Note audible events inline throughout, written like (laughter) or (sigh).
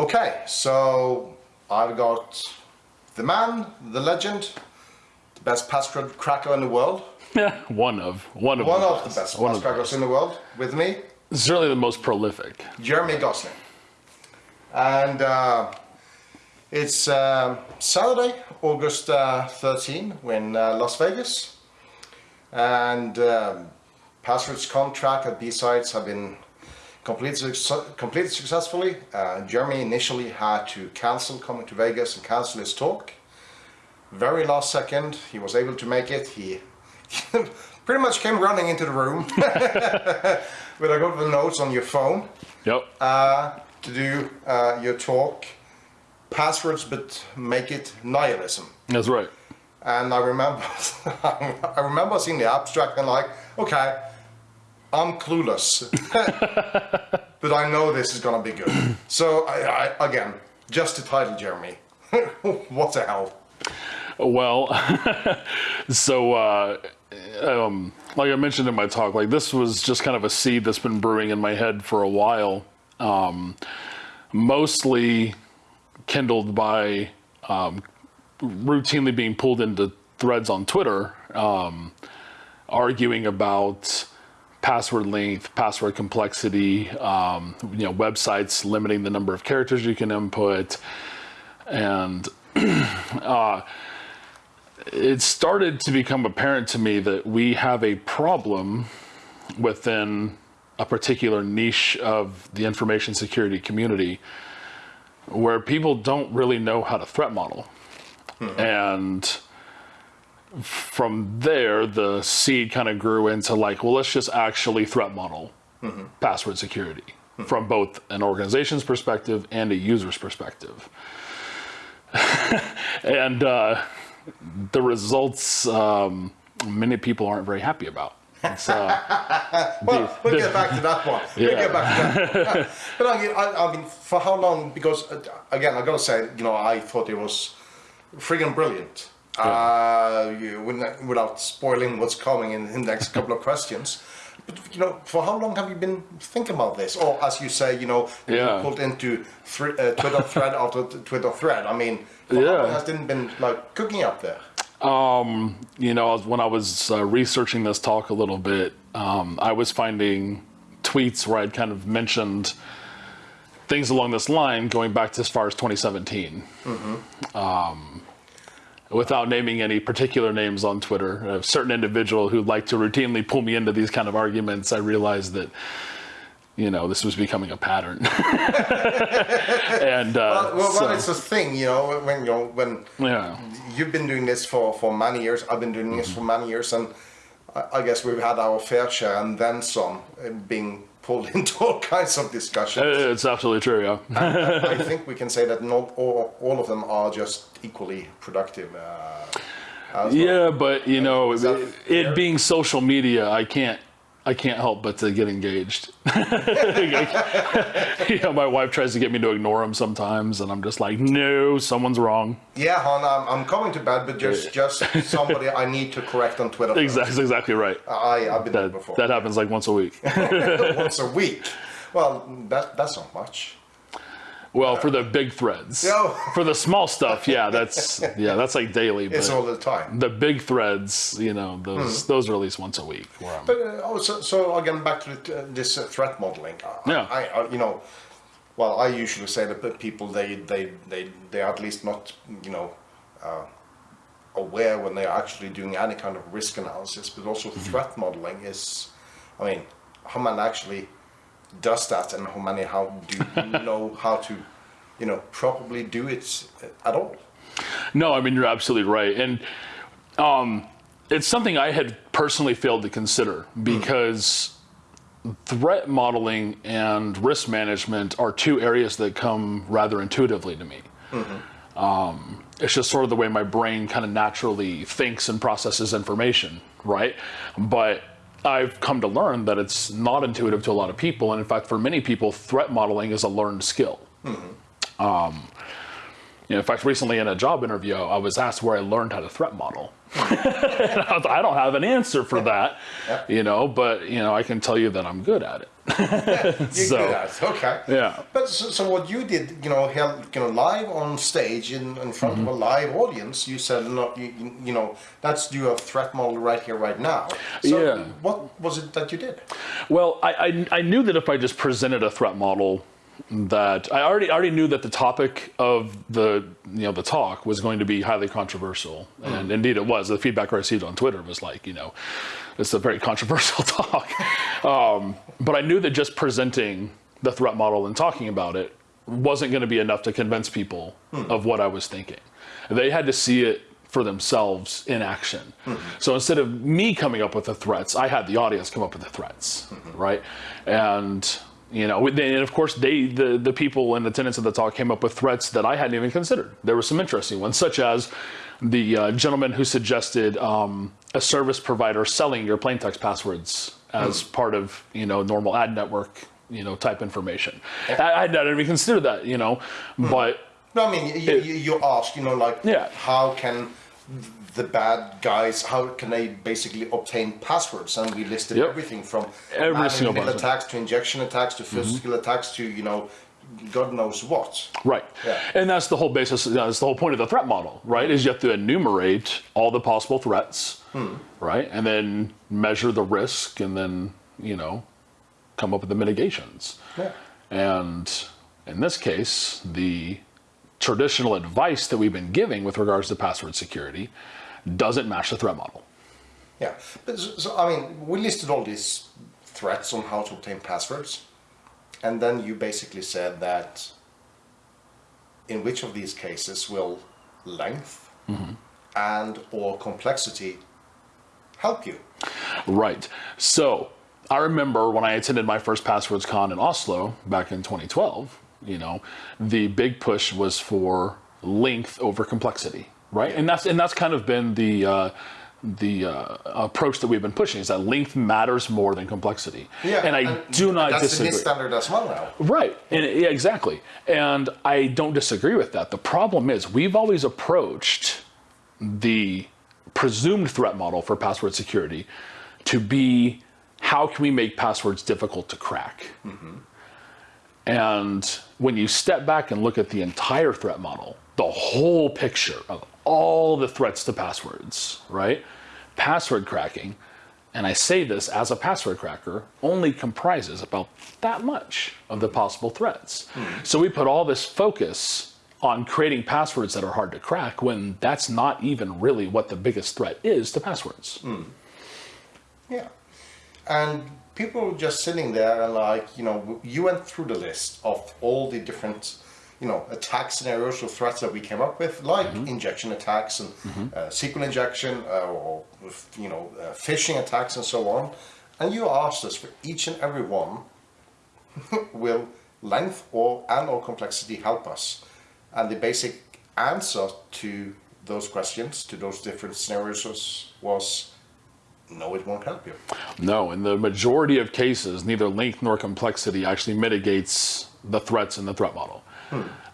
Okay, so I've got the man, the legend, the best password cracker in the world. Yeah, (laughs) one of one of One the of the best. One the crackers in the world with me, certainly the most prolific. Jeremy Gosney. And uh, it's um Saturday, August uh, 13, we're uh, Las Vegas. And um, PasswordsCon track at B-Sides have been completed, completed successfully. Uh, Jeremy initially had to cancel coming to Vegas and cancel his talk. Very last second, he was able to make it. He (laughs) pretty much came running into the room (laughs) with a couple of notes on your phone Yep. uh, to do uh, your talk. Passwords, but make it nihilism. That's right. And I remember, (laughs) I remember seeing the abstract and like, okay, I'm clueless, (laughs) but I know this is gonna be good. So I, I, again, just the title, Jeremy. (laughs) what the hell? Well, (laughs) so uh, um, like I mentioned in my talk, like this was just kind of a seed that's been brewing in my head for a while, um, mostly kindled by um, routinely being pulled into threads on Twitter, um, arguing about password length, password complexity, um, you know, websites limiting the number of characters you can input, and (clears throat) uh, it started to become apparent to me that we have a problem within a particular niche of the information security community where people don't really know how to threat model. And from there, the seed kind of grew into like, well, let's just actually threat model password security from both an organization's perspective and a user's perspective. (laughs) and uh, the results, um, many people aren't very happy about. Uh, (laughs) Well, we'll get back to that one. We'll get back to that. one. (laughs) but I mean, I, I mean, for how long? Because uh, again, I gotta say, you know, I thought it was friggin' brilliant. Uh, you, without spoiling what's coming in, the next couple of questions. But you know, for how long have you been thinking about this? Or as you say, you know, you Yeah. pulled into thr- uh, Twitter (laughs) thread after t- Twitter thread. I mean, for how Yeah. long has it been like cooking up there? Um, you know, when I was uh, researching this talk a little bit, um, I was finding tweets where I'd kind of mentioned things along this line going back to as far as 2017. Um, without naming any particular names on Twitter, a certain individual who like to routinely pull me into these kind of arguments, I realized that, you know, this was becoming a pattern. (laughs) and uh, Well, well, so- it's a thing, you know, when you when yeah. you've been doing this for, for many years. I've been doing this for many years, and I, I guess we've had our fair share and then some uh, being pulled (laughs) into all kinds of discussions. It's absolutely true, yeah. (laughs) I think we can say that not all, all of them are just equally productive. Uh, as well. Yeah, but you know, it, it being social media, I can't, I can't help but to get engaged. (laughs) you know, my wife tries to get me to ignore them sometimes, and I'm just like, no, someone's wrong. Yeah, hon, I'm, I'm coming to bed, but just just somebody I need to correct on Twitter. Exactly, exactly right. I, I've been there That before. that happens like once a week. (laughs) Once a week. Well, that that's not much. Well, for the big threads, for the small stuff, yeah, that's yeah, that's like daily. It's all the time. the big threads, you know, those those are at least once a week. But uh, oh, so, so again, back to the, uh, this uh, threat modeling. I- Yeah. I, I, you know, well, I usually say that people they they they they are at least not you know uh, aware when they are actually doing any kind of risk analysis, but also threat modeling is, I mean, how many actually does that, and how many how do you (laughs) know how to, you know, properly do it at all. No, I mean you're absolutely right, and um, it's something I had personally failed to consider because threat modeling and risk management are two areas that come rather intuitively to me. Um, it's just sort of the way my brain kind of naturally thinks and processes information, right? But I've come to learn that it's not intuitive to a lot of people, and in fact, for many people, threat modeling is a learned skill. Mm-hmm. Um, you know, in fact, recently in a job interview, I was asked where I learned how to threat model. (laughs) I I don't have an answer for that, (laughs) you know, but you know, I can tell you that I'm good at it. (laughs) So- good okay. Yeah. But so, so what you did, you know, held, you know, live on stage in, in front of a Mm-hmm. live audience, you said, no, you, you- know, do a threat model right here, right now. So Yeah. what was it that you did? Well, I, I, I knew that if I just presented a threat model, that I already already knew that the topic of the you know the talk was going to be highly controversial, hmm. and indeed it was. The feedback I received on Twitter was like, you know, it's a very controversial (laughs) talk. um, but I knew that just presenting the threat model and talking about it wasn't going to be enough to convince people hmm. of what I was thinking. They had to see it for themselves in action. Hmm. So instead of me coming up with the threats, I had the audience come up with the threats, right? And you know, then of course they the the people in attendance of the talk came up with threats that I hadn't even considered. There were some interesting ones, such as the uh, gentleman who suggested um, a service provider selling your plain text passwords as part of you know normal ad network you know type information. I, I hadn't even considered that, you know, but No, I mean, you, you, you ask, you know, like, Yeah. how can the bad guys, how can they basically obtain passwords? And we listed Yep. everything from Every single attacks to injection attacks to physical mm-hmm. attacks to, you know, God knows what. Right. Yeah. And that's the whole basis, that's the whole point of the threat model, right? Is you have to enumerate all the possible threats, hmm. right? And then measure the risk and then, you know, come up with the mitigations. Yeah. And in this case, the traditional advice that we've been giving with regards to password security doesn't match the threat model. Yeah, but so, so, I mean, we listed all these threats on how to obtain passwords, and then you basically said that in which of these cases will length mm-hmm. and or complexity help you? Right. So I remember when I attended my first Passwords Con in Oslo back in 2012, you know, the big push was for length over complexity, right? And that's and that's kind of been the uh, the uh, approach that we've been pushing is that length matters more than complexity. Yeah, and I do not that's disagree. the NIST standard as well now. Right, and yeah, exactly. And I don't disagree with that. The problem is we've always approached the presumed threat model for password security to be how can we make passwords difficult to crack? And when you step back and look at the entire threat model, the whole picture of all the threats to passwords, right? Password cracking, and I say this as a password cracker, only comprises about that much of the possible threats. Hmm. So we put all this focus on creating passwords that are hard to crack when that's not even really what the biggest threat is to passwords. Hmm. Yeah. And people just sitting there and like, you know, you went through the list of all the different, you know, attack scenarios or threats that we came up with, like injection attacks and uh, SQL injection uh, or, you know, uh, phishing attacks and so on. And you asked us for each and every one, (laughs) will length or and or complexity help us? And the basic answer to those questions, to those different scenarios was, was no, it won't help you. No, in the majority of cases, neither length nor complexity actually mitigates the threats in the threat model.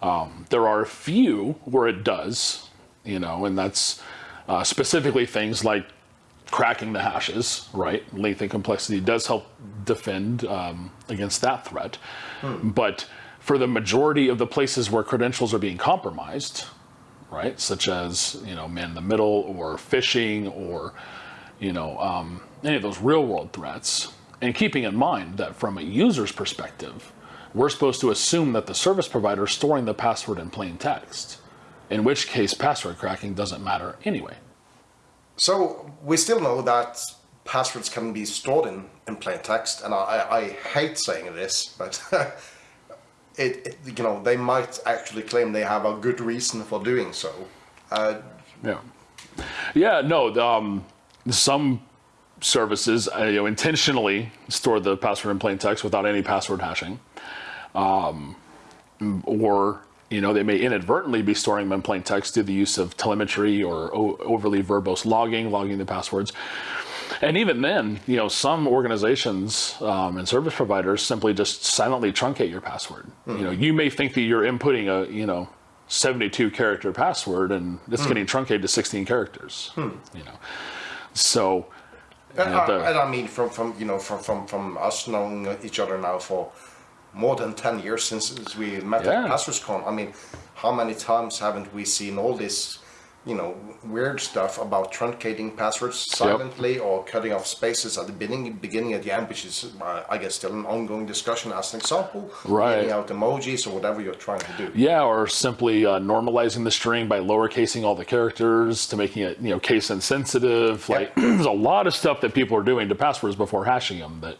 Um, there are a few where it does, you know, and that's uh, specifically things like cracking the hashes, right? Length and complexity does help defend um, against that threat. But for the majority of the places where credentials are being compromised, right, such as, you know, man in the middle or phishing or you know, um, any of those real world threats. And keeping in mind that from a user's perspective, we're supposed to assume that the service provider is storing the password in plain text, in which case password cracking doesn't matter anyway. So we still know that passwords can be stored in, in plain text, and I, I, hate saying this, but (laughs) it, it you know they might actually claim they have a good reason for doing so. Uh, Yeah. Yeah, no, um, some services uh, you know, intentionally store the password in plain text without any password hashing. Um, or, you know, they may inadvertently be storing them in plain text through the use of telemetry or o- overly verbose logging, logging the passwords. And even then, you know, some organizations um, and service providers simply just silently truncate your password. You know, you may think that you're inputting a, you know, 72 character password and it's Hmm. getting truncated to 16 characters. You know, so And, I- the- and I mean, from, from you know, from, from, from us knowing each other now for more than 10 years since we met Yeah. at PasswordsCon, I mean, how many times haven't we seen all this, you know, weird stuff about truncating passwords silently or cutting off spaces at the beginning, beginning at the end, which is, uh, I guess, still an ongoing discussion as an example. Right. Getting out emojis or whatever you're trying to do. Yeah, or simply uh, normalizing the string by lowercasing all the characters to making it, you know, case insensitive. Like, (clears throat) there's a lot of stuff that people are doing to passwords before hashing them that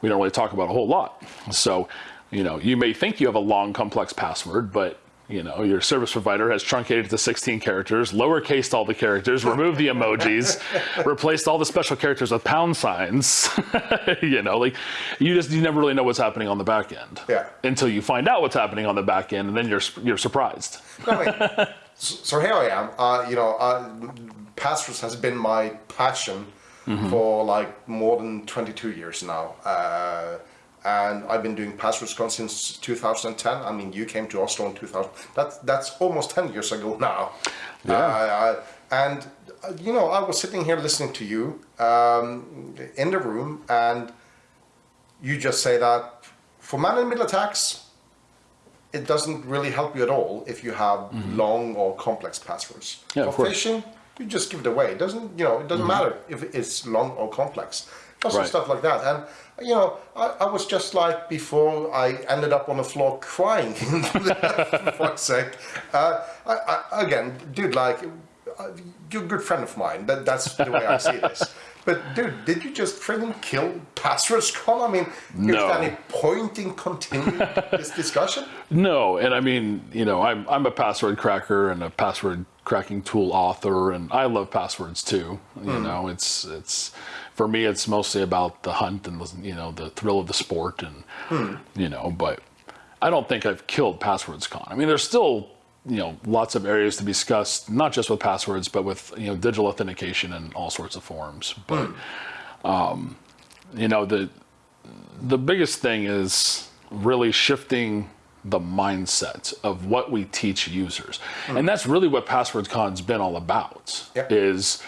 we don't really talk about a whole lot. So, you know, you may think you have a long, complex password, but you know, your service provider has truncated to 16 characters, lowercased all the characters, removed the emojis, (laughs) replaced all the special characters with pound signs. (laughs) you know, like you just you never really know what's happening on the back end Yeah. until you find out what's happening on the back end, and then you're you're surprised. I mean, (laughs) so, here I am. Uh, you know, uh, passwords has been my passion for like more than 22 years now. Uh, and I've been doing PasswordsCon since 2010. I mean, you came to Oslo in 2000. That's that's almost 10 years ago now. Yeah. Uh, and you know, I was sitting here listening to you um, in the room, and you just say that for man in middle attacks, it doesn't really help you at all if you have long or complex passwords. Yeah, For phishing, you just give it away. It doesn't you know? It doesn't matter if it's long or complex. Lots of stuff like that. And you know, I, I was just like before I ended up on the floor crying. (laughs) for fuck's sake. Uh, I, I, again, dude, like uh, you're a good friend of mine. That, that's the way I see this. But dude, did you just freaking kill passwords? Con? I mean, is No. there any point in continuing this discussion? (laughs) No, and I mean, you know, I'm I'm a password cracker and a password cracking tool author, and I love passwords too. You hmm. know, it's it's for me, it's mostly about the hunt and the, you know the thrill of the sport, and hmm. you know, but I don't think I've killed passwords con. I mean, there's still you know lots of areas to be discussed, not just with passwords, but with you know digital authentication and all sorts of forms. But um, you know the the biggest thing is really shifting the mindset of what we teach users. And that's really what Passwords Con's been all about Yep. is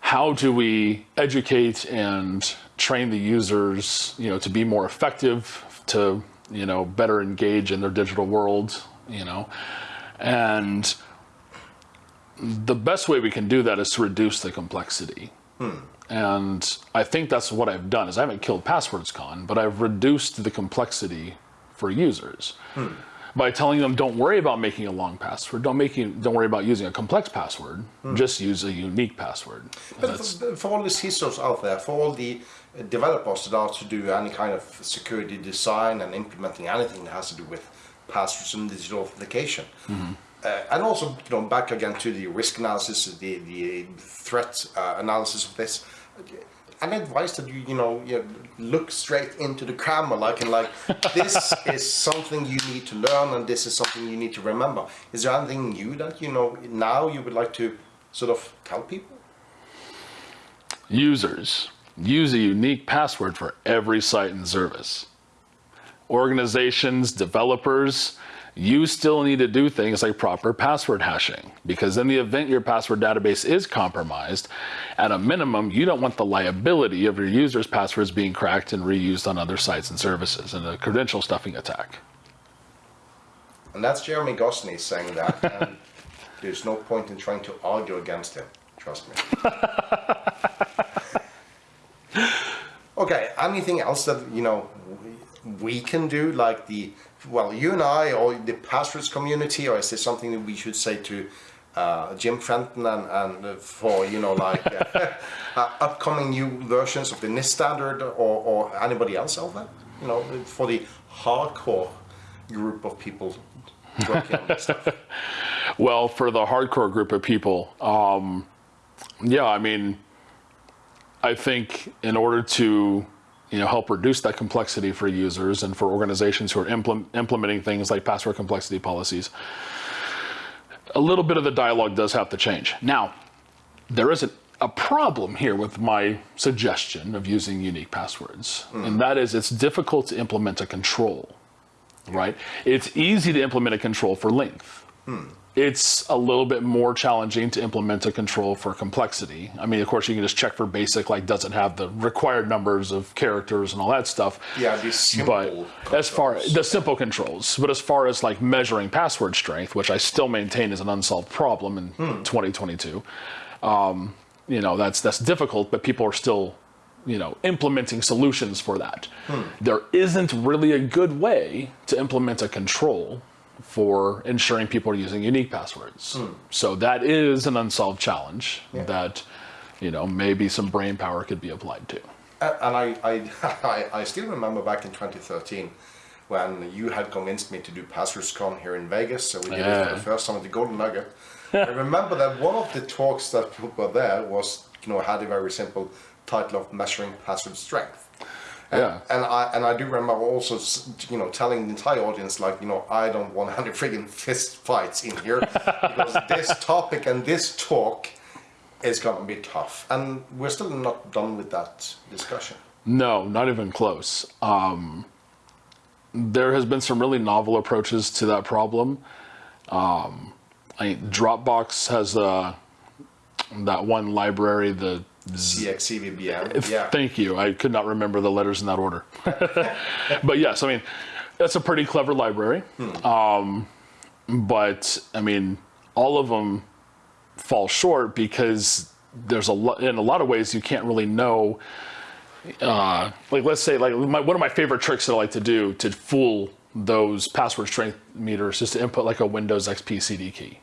how do we educate and train the users, you know, to be more effective, to, you know, better engage in their digital world, you know. And the best way we can do that is to reduce the complexity. Hmm. And I think that's what I've done is I haven't killed Passwords Con, but I've reduced the complexity for users. Hmm. By telling them don't worry about making a long password, don't making don't worry about using a complex password, hmm. just use a unique password. But for, for all the CISOs out there, for all the uh, developers that are to do any kind of security design and implementing anything that has to do with passwords and digital authentication, uh, and also you know back again to the risk analysis, the the threat uh, analysis of this. Any advice that you you know you look straight into the camera like and like this (laughs) is something you need to learn and this is something you need to remember. Is there anything new that you know now you would like to sort of tell people? Users use a unique password for every site and service. Organizations, developers, you still need to do things like proper password hashing because in the event your password database is compromised, at a minimum, you don't want the liability of your users' passwords being cracked and reused on other sites and services in a credential stuffing attack. And that's Jeremy Gosney saying that. Um, and (laughs) there's no point in trying to argue against him. Trust me. (laughs) okay. Anything else that you know we can do, like the well, you and I, or the passwords community, or is there something that we should say to uh, Jim Fenton and, and uh, for you know like uh, (laughs) uh, upcoming new versions of the NIST standard, or, or anybody else out there? You know, for the hardcore group of people working on stuff. (laughs) Well, for the hardcore group of people, um, yeah, I mean, I think in order to you know help reduce that complexity for users and for organizations who are implement, implementing things like password complexity policies, a little bit of the dialogue does have to change. Now, there is a, a problem here with my suggestion of using unique passwords, hmm. and that is it's difficult to implement a control right? It's easy to implement a control for length. Hmm. It's a little bit more challenging to implement a control for complexity. I mean, of course, you can just check for basic, like does it have the required numbers of characters and all that stuff. Yeah, these simple But as far controls. the simple controls, but as far as like measuring password strength, which I still maintain is an unsolved problem in 2022, um, you know that's that's difficult. But people are still, you know, implementing solutions for that. There isn't really a good way to implement a control for ensuring people are using unique passwords. Hmm. So that is an unsolved challenge that, you know, maybe some brain power could be applied to. A- And I, I, (laughs) I, I still remember back in 2013 when you had convinced me to do PasswordsCon here in Vegas. So we did it for the first time at the Golden Nugget. (laughs) I remember that one of the talks that were there was, you know, had a very simple title of measuring password strength. And, Yeah. and I and I do remember also, you know, telling the entire audience like, you know, I don't want any friggin' fist fights in here (laughs) because this topic and this talk is going to be tough, and we're still not done with that discussion. No, not even close. Um, there has been some really novel approaches to that problem. Um, I, Dropbox has uh, that one library, the zxcvbn. Yeah. Thank you. I could not remember the letters in that order. (laughs) but yes, I mean, that's a pretty clever library. Um, but I mean, all of them fall short because there's a lot, in a lot of ways, you can't really know. Uh, like, let's say, like, my, one of my favorite tricks that I like to do to fool those password strength meters is to input like a Windows XP CD key.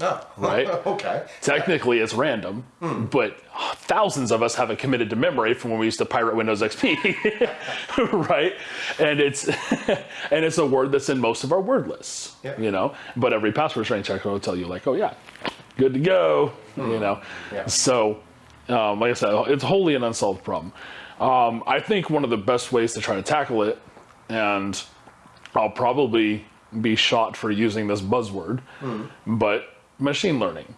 Oh, Right. (laughs) okay. Technically, it's random, but thousands of us have it committed to memory from when we used to pirate Windows XP, (laughs) right? And it's (laughs) and it's a word that's in most of our word lists, Yeah. you know. But every password strength checker will tell you, like, oh yeah, good to go, you know. Yeah. So, um, like I said, it's wholly an unsolved problem. Um, I think one of the best ways to try to tackle it, and I'll probably be shot for using this buzzword, but machine learning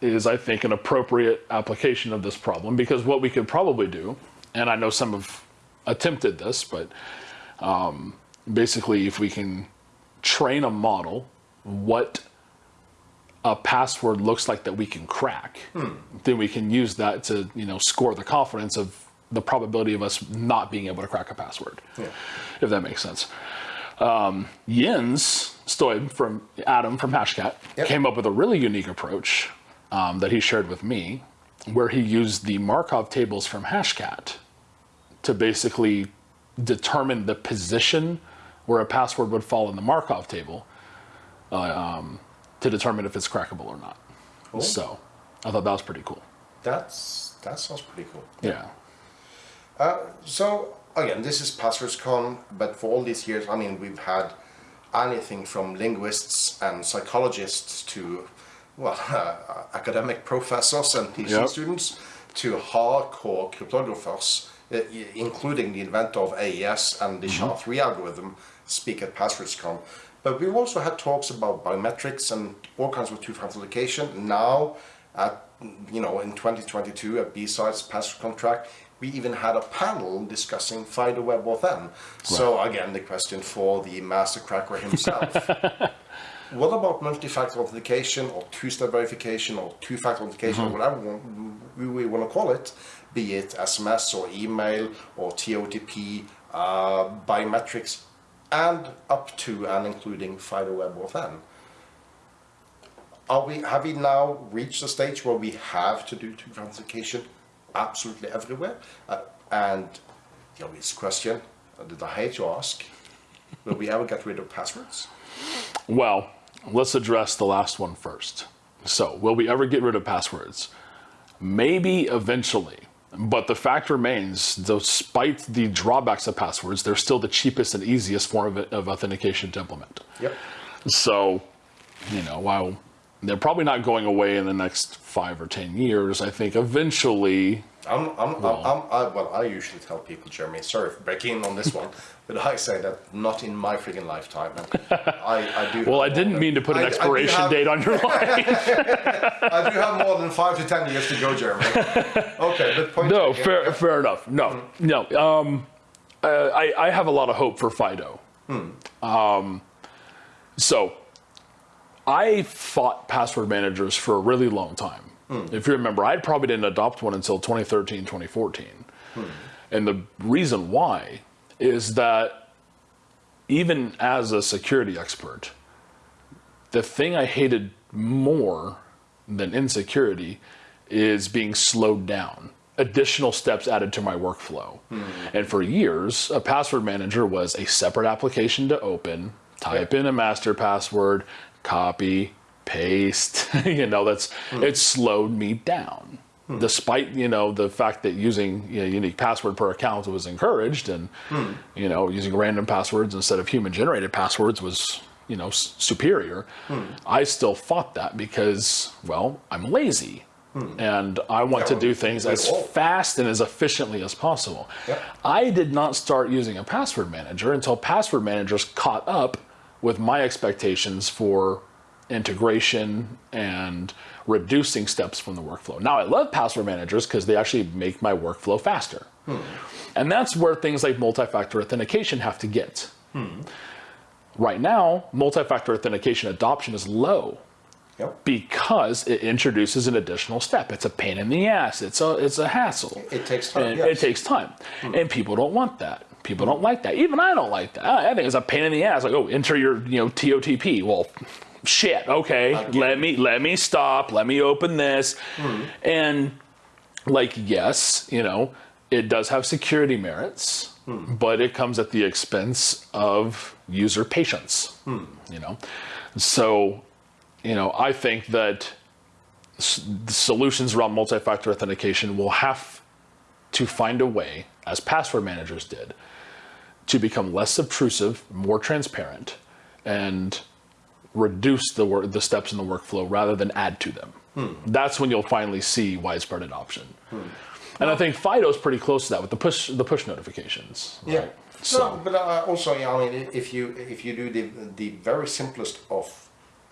is, I think, an appropriate application of this problem because what we could probably do, and I know some have attempted this, but um, basically, if we can train a model what a password looks like that we can crack, then we can use that to, you know, score the confidence of the probability of us not being able to crack a password, if that makes sense. Um, Jens Steube from atom from Hashcat Yep. came up with a really unique approach um, that he shared with me, where he used the Markov tables from Hashcat to basically determine the position where a password would fall in the Markov table uh, um, to determine if it's crackable or not. So I thought that was pretty cool. That's that sounds pretty cool. Yeah. So again, this is PasswordsCon, but for all these years, I mean, we've had anything from linguists and psychologists to well, uh, (laughs) academic professors and PhD Yep. students to hardcore cryptographers, uh, including the inventor of AES and the SHA-3 algorithm, speak at PasswordsCon. But we've also had talks about biometrics and all kinds of two-factor authentication. Now, at you know, in 2022 at B-Sides PasswordCon track, we even had a panel discussing FIDO Web Authn. So again, the question for the master cracker himself. (laughs) What about multi-factor authentication or two-step verification or two-factor authentication or whatever we, we want to call it, be it SMS or email or TOTP, uh, biometrics, and up to and including FIDO Web Authn? Are we have we now reached a stage where we have to do two-factor authentication absolutely everywhere? Uh, and the obvious question uh, that I hate to ask: Will we ever get rid of passwords? Well, let's address the last one first. So, will we ever get rid of passwords? Maybe eventually. But the fact remains, despite the drawbacks of passwords, they're still the cheapest and easiest form of, of authentication to implement. Yep. So, you know, while they're probably not going away in the next five or ten years, I think eventually I'm, I'm, I'm, I'm, I, well, I usually tell people, Jeremy, sorry for breaking in on this one, (laughs) but I say that not in my friggin' lifetime. And (laughs) I, I do. Well, I didn't more mean to put an I- expiration have- date on your (laughs) life. I do have more than five to ten years to go, Jeremy. Okay, but point no, taken. fair, fair enough. No, no. Um, uh, I, I have a lot of hope for Fido. Um, so, I fought password managers for a really long time. Hmm. If you remember, I probably didn't adopt one until 2013, 2014. Hmm. And the reason why is that even as a security expert, the thing I hated more than insecurity is being slowed down. Additional steps added to my workflow. Hmm. And for years, a password manager was a separate application to open, type in a master password, copy, paste. (laughs) you know, that's it slowed me down. Despite you know the fact that using you know, unique password per account was encouraged, and you know using random passwords instead of human generated passwords was you know s- superior, I still fought that because well I'm lazy, and I want to do things as fast and as efficiently as possible. Yep. I did not start using a password manager until password managers caught up with my expectations for integration and reducing steps from the workflow. Now, I love password managers because they actually make my workflow faster. Hmm. And that's where things like multi factor authentication have to get. Hmm. Right now, multi factor authentication adoption is low Yep. because it introduces an additional step. It's a pain in the ass. It's a it's a hassle. It takes time, yes. It takes time, hmm. and people don't want that. People don't like that. Even I don't like that. I think it's a pain in the ass. Like, oh, enter your you know TOTP. Well, shit. Okay, let me let me stop. Let me open this, and like yes, you know, it does have security merits, but it comes at the expense of user patience. You know, so you know, I think that s- the solutions around multi-factor authentication will have to find a way, as password managers did, to become less obtrusive, more transparent, and reduce the work, the steps in the workflow rather than add to them. That's when you'll finally see widespread adoption. And I think Fido's pretty close to that with the push the push notifications. Yeah. right? So, So but uh, also, yeah, I mean, if you if you do the the very simplest of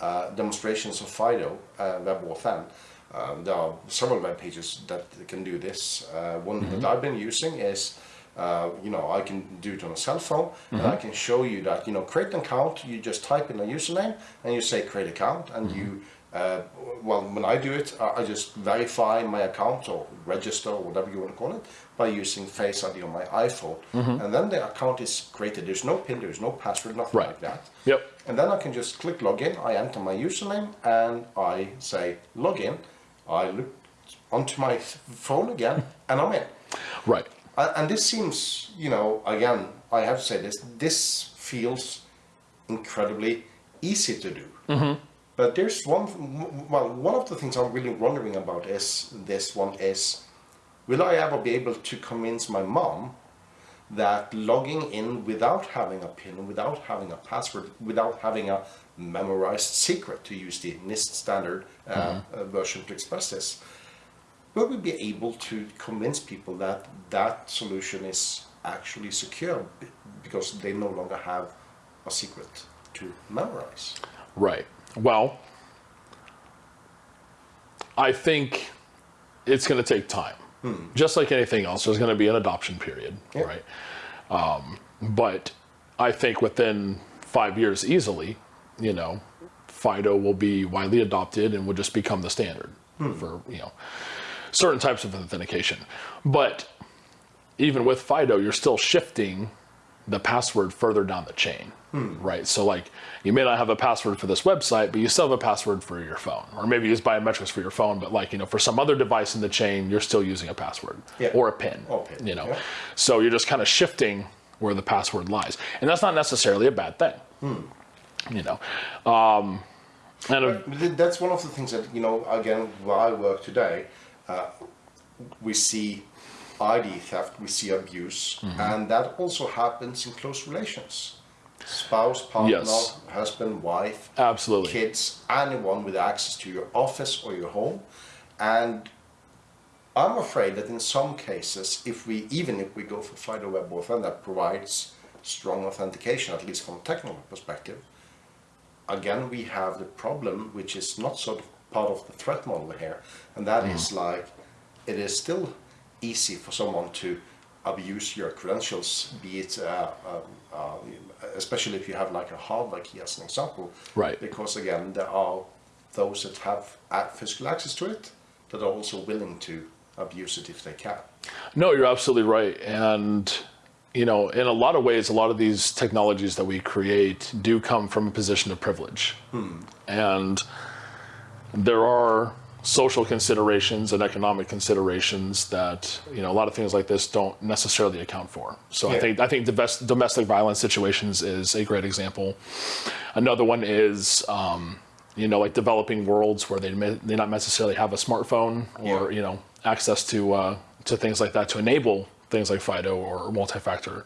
uh, demonstrations of FIDO uh, WebAuthn, um, there are several web pages that can do this. Uh, one that I've been using is. Uh, you know, I can do it on a cell phone, and I can show you that. You know, create an account. You just type in a username, and you say create account, and you. Uh, well, when I do it, I I just verify my account or register or whatever you want to call it by using Face ID on my iPhone, and then the account is created. There's no PIN, there's no password, nothing Right. like that. Yep. And then I can just click login. I enter my username and I say login. I look onto my phone again, (laughs) and I'm in. right. And and this seems, you know, again, I have to say this, this feels incredibly easy to do. Mm-hmm. But there's one, well, one of the things I'm really wondering about is this one is, will I ever be able to convince my mom that logging in without having a PIN, without having a password, without having a memorized secret, to use the NIST standard uh, uh, version to express this, will we be able to convince people that that solution is actually secure because they no longer have a secret to memorize? Right. Well, I think it's going to take time. Just like anything else, there's going to be an adoption period, right? Um, but I think within five years, easily, you know, FIDO will be widely adopted and will just become the standard hmm. for you know certain types of authentication. But even with FIDO, you're still shifting the password further down the chain, hmm. right? So like you may not have a password for this website, but you still have a password for your phone, or maybe use biometrics for your phone, but like you know for some other device in the chain, you're still using a password Yeah. or a PIN, Or PIN, you know. yeah. So you're just kind of shifting where the password lies, and that's not necessarily a bad thing, hmm. You know. Um, and But That's one of the things that, you know, again, where I work today, uh, we see ID theft, we see abuse, Mm-hmm. and that also happens in close relations. Spouse, partner, Yes. husband, wife, Absolutely. kids, anyone with access to your office or your home. And I'm afraid that in some cases, if we even if we go for FIDO Web Authn that provides strong authentication, at least from a technical perspective, again we have the problem which is not sort of part of the threat model here, and that is like it is still easy for someone to abuse your credentials, be it, uh, uh, uh, especially if you have like a hardware key as an example. Right. Because again, there are those that have physical access to it that are also willing to abuse it if they can. No, you're absolutely right. And, you know, in a lot of ways, a lot of these technologies that we create do come from a position of privilege. And there are social considerations and economic considerations that, you know, a lot of things like this don't necessarily account for. So I think I think domestic domestic violence situations is a great example. Another one is, um, you know, like developing worlds where they may, they not necessarily have a smartphone or Yeah. you know access to uh, to things like that to enable things like FIDO or multi-factor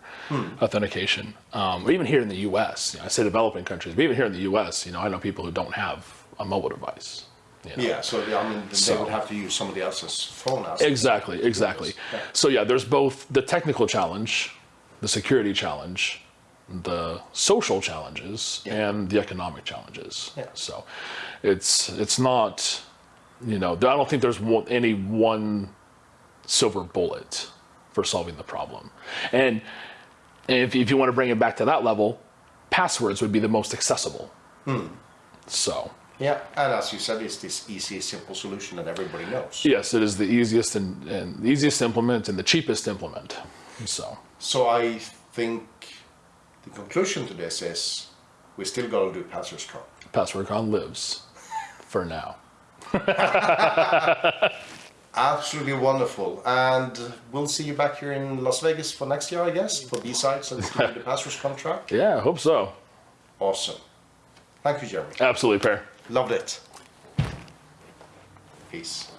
authentication. Um, even here in the U.S., you know, I say developing countries, but even here in the U.S., you know, I know people who don't have a mobile device. you know. Yeah, so I mean, they So- would have to use somebody else's phone Exactly, exactly. Yeah. So yeah, there's both the technical challenge, the security challenge, the social challenges, Yeah. and the economic challenges. Yeah. So it's it's not, you know, I don't think there's any one silver bullet for solving the problem. And if if you want to bring it back to that level, passwords would be the most accessible. Hmm. So. Yeah, and as you said, it's this easy, simple solution that everybody knows. Yes, it is the easiest and, and the easiest to implement and the cheapest to implement. So So I think the conclusion to this is we still got to do password con. PasswordCon lives for now. (laughs) Absolutely wonderful, and we'll see you back here in Las Vegas for next year, I guess, for B sides and (laughs) the password con track. Yeah, I hope so. Awesome. Thank you, Jeremy. Absolutely, Per. Loved it. Peace.